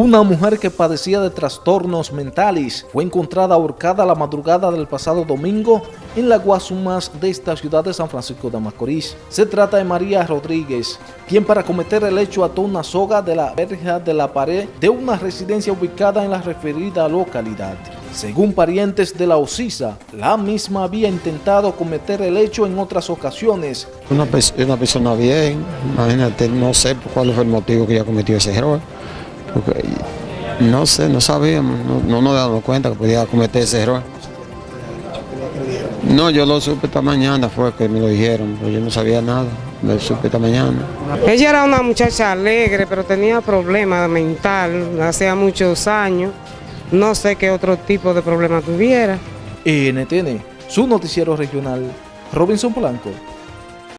Una mujer que padecía de trastornos mentales fue encontrada ahorcada la madrugada del pasado domingo en la Guasumas de esta ciudad de San Francisco de Macorís. Se trata de María Rodríguez, quien para cometer el hecho ató una soga de la verja de la pared de una residencia ubicada en la referida localidad. Según parientes de la Ocisa, la misma había intentado cometer el hecho en otras ocasiones. Una, una persona bien, imagínate, no sé cuál fue el motivo que ella cometió ese error porque no sé, no sabíamos, no, nos damos cuenta que podía cometer ese error. No, yo lo supe esta mañana, fue que me lo dijeron, pero yo no sabía nada, lo supe esta mañana. Ella era una muchacha alegre, pero tenía problemas mental, hacía muchos años, no sé qué otro tipo de problema tuviera. NTN, su noticiero regional, Robinson Polanco.